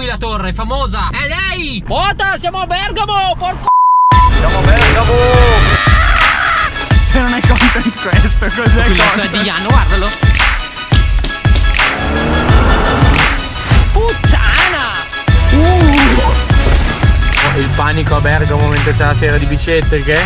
qui la torre, famosa. È lei! Ota, siamo a Bergamo! Porco Siamo a Bergamo! Se non è content questo, cos'è Qui la tua content? di Ianno, guardalo. Puttana! Oh, il panico a Bergamo mentre c'è la fiera di bicette, che?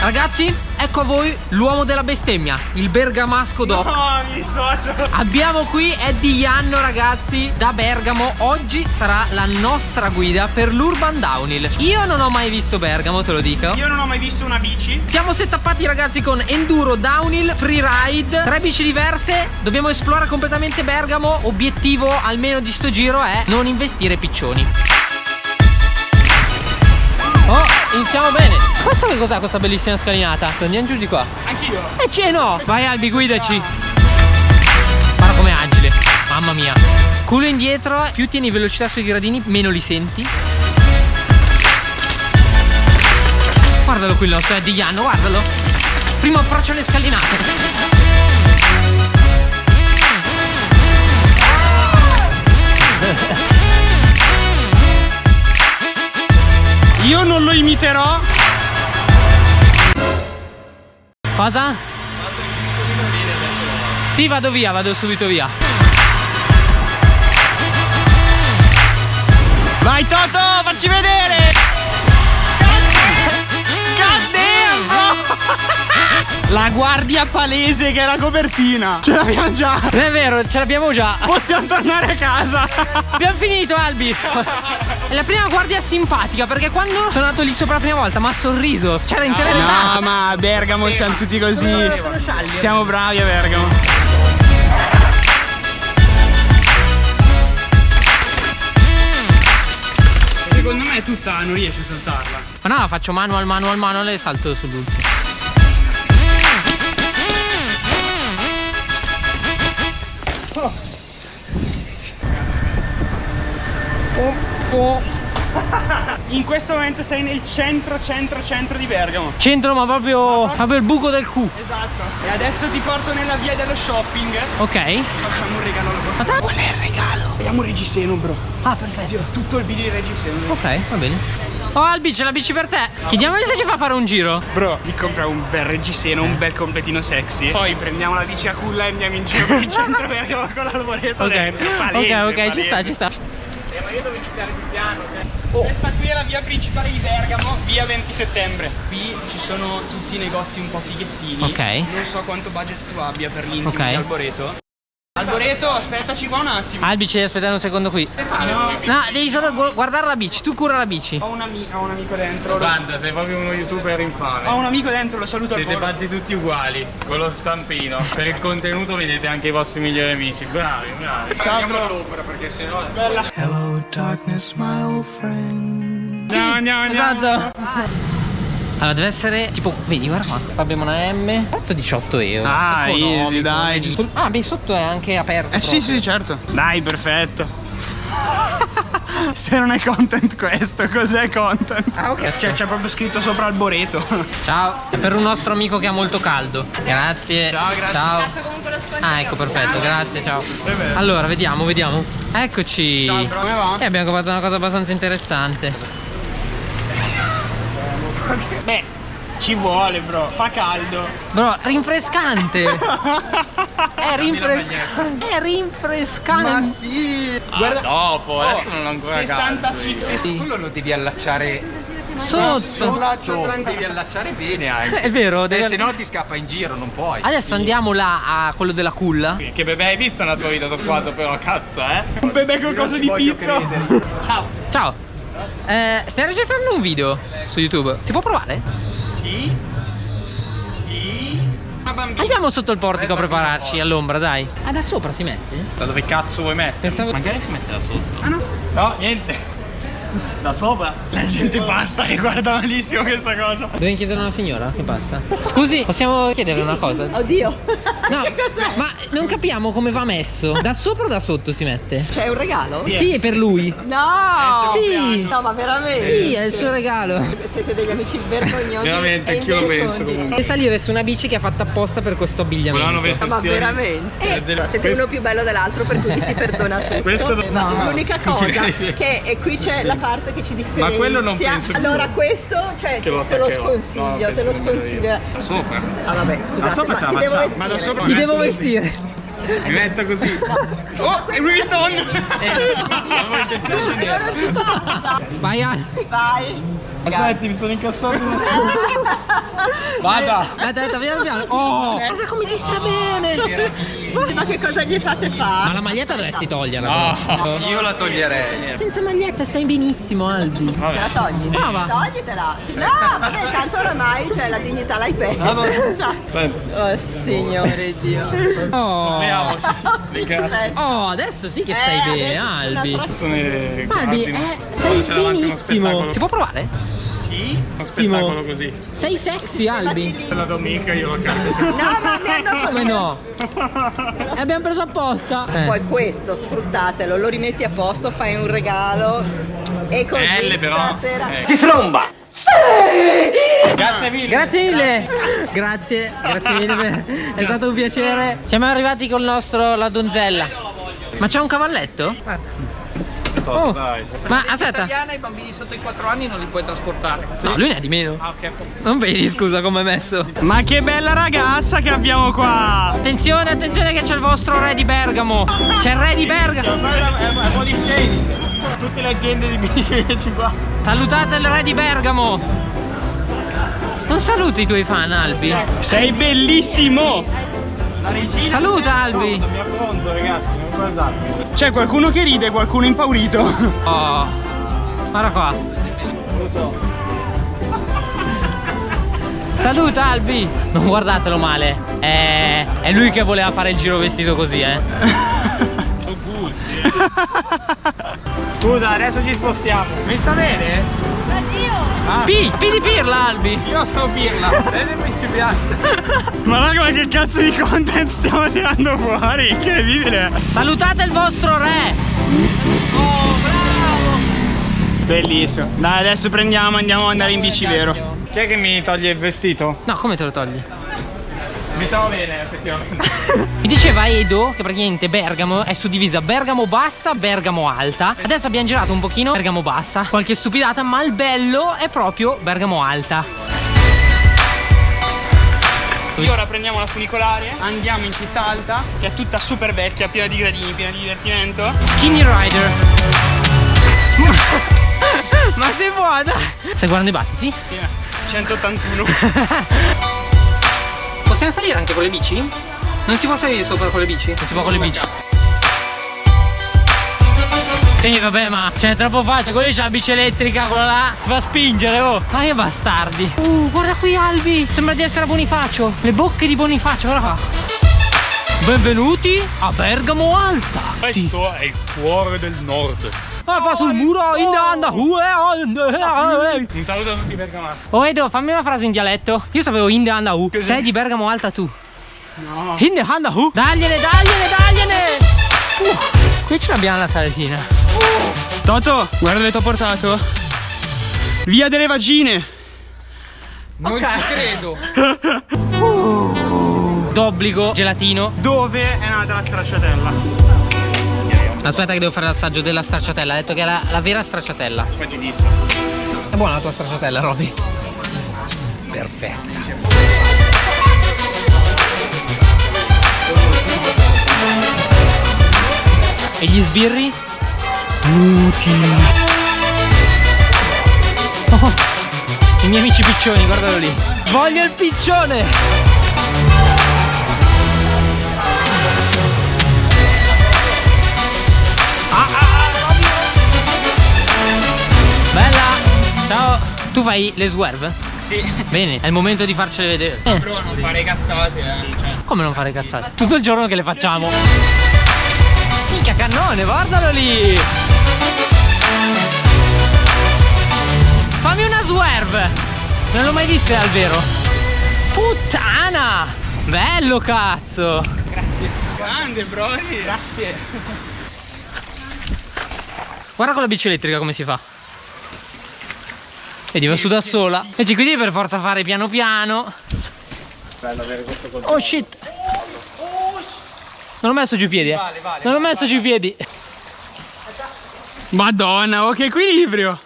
Ragazzi, ecco a voi l'uomo della bestemmia, il bergamasco doc. No, mi dissocio. Abbiamo qui Eddie Ianno ragazzi da Bergamo Oggi sarà la nostra guida per l'Urban Downhill Io non ho mai visto Bergamo te lo dico Io non ho mai visto una bici. Siamo settappati ragazzi con Enduro, Downhill, Freeride Tre bici diverse Dobbiamo esplorare completamente Bergamo Obiettivo almeno di sto giro è non investire piccioni iniziamo bene Questo che cos'è questa bellissima scalinata? Andiamo giù di qua Anch'io. e c'è no! Vai Albi, guidaci! Guarda com'è agile, mamma mia! Culo indietro, più tieni velocità sui gradini, meno li senti. Guardalo qui il nostro Eddie Ianno, guardalo! Primo approccio alle scalinate. Cosa? Sì, vado via, vado subito via. Vai Toto, facci vedere. God damn, bro. La guardia palese che è la copertina. Ce l'abbiamo già. Non è vero, ce l'abbiamo già. Possiamo tornare a casa. Abbiamo finito Albi la prima guardia simpatica Perché quando sono andato lì sopra la prima volta Mi ha sorriso C'era interessato No, ma a Bergamo siamo tutti così. Sono Siamo bravi a Bergamo. Secondo me tutta non riesci a saltarla. Ma no, faccio manual, manual, manual e salto sull'ultimo In questo momento sei nel centro, centro, centro di Bergamo. Centro ma proprio, proprio il buco del Q Esatto. E adesso ti porto nella via dello shopping. Ok Facciamo un regalo alla Ma te- Qual è il regalo? Abbiamo Reggiseno, bro. Ah perfetto Zio, tutto il video di Reggiseno. Ok, va bene Oh Albi, c'è la bici per te Chiediamogli se ci fa fare un giro Bro, mi compra un bel Reggiseno, un bel completino sexy. Poi prendiamo la bici a culla e andiamo in giro per il centro Bergamo con l'alboreto Ok, dentro. ok, Palese, ok, ci sta, ci sta Eh, ma io devo iniziare più piano. Questa qui è la via principale di Bergamo, via 20 settembre. Qui ci sono tutti i negozi un po' fighettini. Ok. Non so quanto budget tu abbia per l'intimo Ok. di Alboreto. Aspettaci qua un attimo. Albi, ci devi aspettare un secondo qui No, No, devi solo gu- guardare la bici Tu cura la bici ho un, ami- ho un amico dentro. Guarda, sei proprio uno youtuber infame. Ho un amico dentro, lo saluto al Siete volo. fatti tutti uguali, con lo stampino. Per il contenuto vedete anche i vostri migliori amici. Bravi, bravi. Bro. all'opera perché sennò. Bella. Hello, darkness, my old friend. Andiamo, andiamo, andiamo. Esatto Allora deve essere tipo Vedi guarda qua. Abbiamo una M. Prezzo 18 euro. Ah, Economico, easy, dai. Ah beh sotto è anche aperto. Eh sì, proprio. sì, certo. Dai, perfetto. Se non è content questo, cos'è content? Ah ok. Cioè, c'è proprio scritto sopra Alboreto. Ciao. È per un nostro amico che ha molto caldo. Grazie. Ciao, grazie. Ciao. Ah ecco perfetto. Grazie ciao. Allora vediamo vediamo. Eccoci. Ciao, come va? E abbiamo comprato una cosa abbastanza interessante Beh, ci vuole, bro. Fa caldo. Bro rinfrescante È rinfrescante È rinfrescante sì. Guarda, dopo, adesso non ho ancora 60 caldo. 60. Quello lo devi allacciare Sotto sotto, devi allacciare bene anche. È vero Eh, deve- se no ti scappa in giro, non puoi. Adesso andiamo là a quello della culla Che bebè hai visto nella tua vita toccato però, cazzo, eh? Un bebè col coso di pizza. Ciao Ciao eh, Stai registrando un video su YouTube Si può provare? Sì. Sì. Andiamo sotto il portico a prepararci all'ombra dai Ah da sopra si mette? Da dove cazzo vuoi mettere? Pensavo- Magari si mette da sotto. Ah no? No, niente. Da sopra? La gente passa che guarda malissimo questa cosa. Devi chiedere a una signora che passa. Scusi, possiamo chiederle una cosa? Oddio. No, che cos'è? ma non capiamo come va messo. Da sopra o da sotto si mette? C'è un regalo? Sì, è per lui. No! Sì. No, ma veramente? Sì, è il suo regalo. Siete degli amici vergognosi. Veramente, e anch'io lo penso comunque. Deve salire su una bici che è fatta apposta per questo abbigliamento. Ma veramente? Eh, del- Siete questo- uno più bello dell'altro per cui si perdona tutto. Questo no. Ma No. l'unica cosa Sì. che e qui c'è la parte che ci differenzia. Ma quello non penso che Allora questo, cioè, Che lo te lo sconsiglio, No, te lo sconsiglio. Sopra. Ah vabbè, sopra ma ce la ti devo facciamo. vestire. Ma da sopra Ti devo vestire. Mi metto così. Oh, è di dirlo. Vai. Vai. Aspetti, mi sono incassato. Vada! Aspetta, piano piano. Oh, guarda come ti sta bene. Ma che cosa gli fate Ma fare? la maglietta dovresti toglierla. No, però. Io la toglierei. Senza maglietta stai benissimo, Albi. Te la togli? Prova. Toglitela. Sì, no, vabbè, tanto oramai cioè, la dignità l'hai persa. Aspetta, Oh signore Dio. Oh. proviamoci. Grazie. Oh, adesso sì che Eh, stai bene, adesso Albi. Sono Albi, guardi, eh, stai benissimo. Si può provare? Sì, uno spettacolo così. Sei sexy, Albi. La domenica io lo cambio. No, ma mi hanno Come no? E abbiamo preso apposta. Eh. Poi questo, sfruttatelo, lo rimetti a posto, fai un regalo e così Belle però. stasera... Eh. Grazie mille. Grazie mille. Grazie, grazie mille. È stato un piacere. Siamo arrivati col nostro la donzella. Ma c'è un cavalletto? Oh. Dai, Ma aspetta. Italiana i bambini sotto i 4 anni non li puoi trasportare. No, lui ne ha di meno. Ah, ok. Non vedi, scusa, come è messo. Ma che bella ragazza che abbiamo qua! Attenzione, attenzione che c'è il vostro re di Bergamo. C'è il re di Bergamo. È un po' di shading. Tutte le aziende di bici qua. Salutate il re di Bergamo. Non saluti i tuoi fan, Albi. Sei bellissimo! La regina. Saluta, Albi. Mi affronto ragazzi, non guardate. C'è qualcuno che ride qualcuno impaurito. Oh. Guarda qua. Saluta Albi! Non guardatelo male. È... è lui che voleva fare il giro vestito così, eh. Sono gusti. Scusa, adesso ci spostiamo. Mi sta bene? P! P di pirla, Albi! Io sono Pirla. Bene principiante. Ma raga, ma che cazzo di content stiamo tirando fuori? Incredibile. Salutate il vostro re! Bellissimo. Dai, adesso prendiamo, andiamo ad andare in bici vero. Chi è che mi toglie il vestito? No, come te lo togli? Mi stavo bene effettivamente. Mi diceva Edo che praticamente Bergamo è suddivisa Bergamo bassa, Bergamo alta. Adesso abbiamo girato un pochino Bergamo bassa, qualche stupidata, ma il bello è proprio Bergamo alta. Io ora prendiamo la funicolare, andiamo in città alta, che è tutta super vecchia, piena di gradini, piena di divertimento. Skinny Rider. Ma sei buona! Stai guardando i battiti? Sì, 181. Possiamo salire anche con le bici? Non si può salire sopra con le bici? Non si può con le bici. Sì, vabbè, ma c'è troppo facile. Quello c'ha la bici elettrica, quello là. Va a spingere, oh. Ma che bastardi. Uh, guarda qui, Albi. Sembra di essere a Bonifacio. Le bocche di Bonifacio, guarda qua. Benvenuti a Bergamo Alta. Questo è il cuore del nord. Ah, fa sul muro in anda. Un saluto a tutti bergamaschi. Oh Edo, fammi una frase in dialetto. Io sapevo in the anda u. Sei di Bergamo Alta tu. No. In the anda u. Dagliene, dagliene, dagliene. Uh, qui ce l'abbiamo la saletina. Toto, guarda dove ti ho portato. Via delle vagine. Non ci credo. D'obbligo, gelatino. Dove è nata la stracciatella? Aspetta che devo fare l'assaggio della stracciatella. Ha detto che è la, la vera stracciatella. Poi ti dico. È buona la tua stracciatella, Roby? Perfetta. E gli sbirri? Oh, I miei amici piccioni, guardalo lì. Voglio il piccione! Fai le swerve? Sì. Bene, è il momento di farcele vedere. Eh, Però non fare cazzate, eh. Cioè. come non fare cazzate? Tutto il giorno che le facciamo. Mica cannone, guardalo lì! Fammi una swerve! Non l'ho mai vista al vero. Puttana! Bello cazzo! Grande, Brody. Grazie. Guarda con la bici elettrica come si fa. Va su da sola. Invece qui devi per forza fare piano piano. Oh shit! Non ho messo giù i piedi, eh. Non ho messo giù i piedi. Madonna, oh che equilibrio.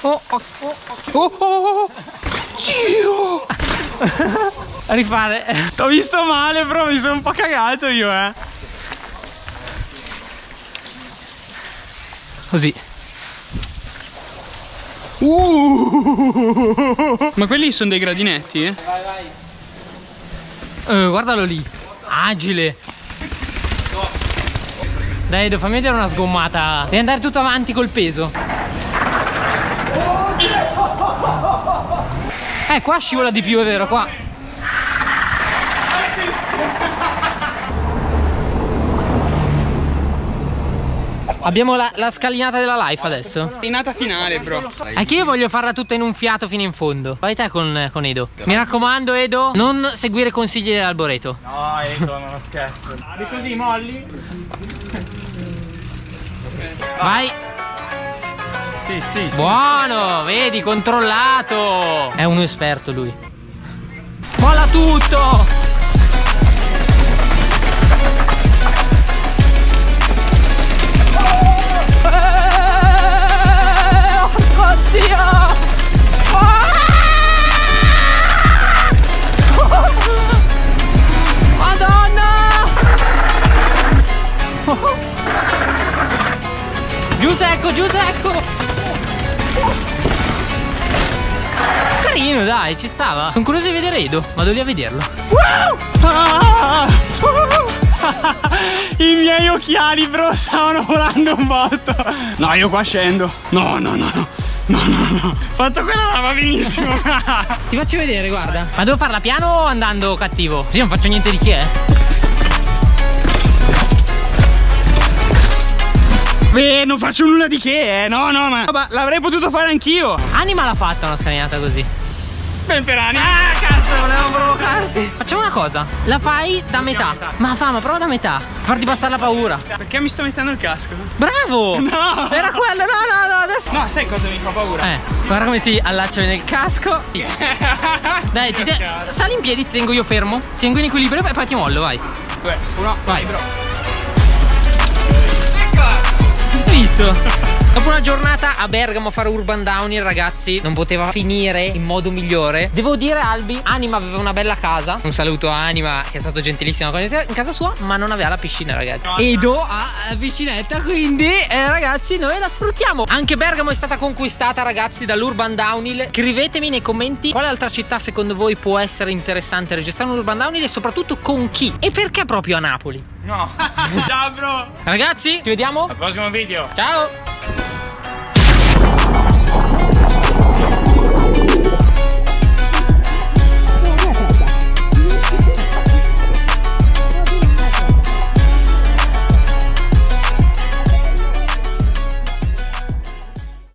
Oh, oh, oh, Oh, oh, oh. Dio. a rifare. T'ho visto male, bro, mi sono un po' cagato io, eh. Così. Uh. Ma quelli sono dei gradinetti, eh? Eh, guardalo lì. Agile. Dai, Edo, fammi vedere una sgommata. Devi andare tutto avanti col peso. Eh, qua scivola di più, è vero, qua. Abbiamo la, la scalinata della life adesso. Inata finale, bro. È che io voglio farla tutta in un fiato fino in fondo. Vai te con, con Edo. Mi raccomando, Edo, non seguire consigli dell'alboreto. No, Edo, non scherzo. Di così molli? Vai. Sì, sì, sì. Buono, vedi, controllato. È uno esperto lui. Molla tutto. Sono curioso di vedere Edo, vado lì a vederlo. Ah! I miei occhiali, bro, stavano volando un botto. No, io qua scendo. No, no, no, no. No, no, no. Fatto quella va benissimo. Ti faccio vedere, guarda. Ma devo farla piano o andando cattivo? Così non faccio niente di che, eh. Beh, non faccio nulla di che, eh. No, no, ma l'avrei potuto fare anch'io. Anima l'ha fatta una scalinata così. Ben per anni. Ah, cazzo, volevo provocarti. Facciamo una cosa, la fai da metà. Ma fa, ma prova da metà. Farti passare la paura. Perché mi sto mettendo il casco? Bravo! No. Era quello, no, no, no, adesso. No, sai cosa mi fa paura? Eh, guarda come si allaccia nel casco. Dai, ti te- sali in piedi, ti tengo io fermo. Ti tengo in equilibrio e poi ti mollo, vai. Due, uno, Vai. bro. Visto? Dopo una giornata a Bergamo a fare urban downhill ragazzi Non poteva finire in modo migliore. Devo dire Albi Anima aveva una bella casa. Un saluto a Anima che è stato gentilissimo con in casa sua Ma non aveva la piscina ragazzi. Edo ha la piscinetta quindi eh, ragazzi noi la sfruttiamo. Anche Bergamo è stata conquistata ragazzi dall'urban downhill Scrivetemi nei commenti quale altra città secondo voi può essere interessante registrare un urban downhill E soprattutto con chi? E perché proprio a Napoli No. Ciao, bro. Ragazzi ci vediamo Al prossimo video. Ciao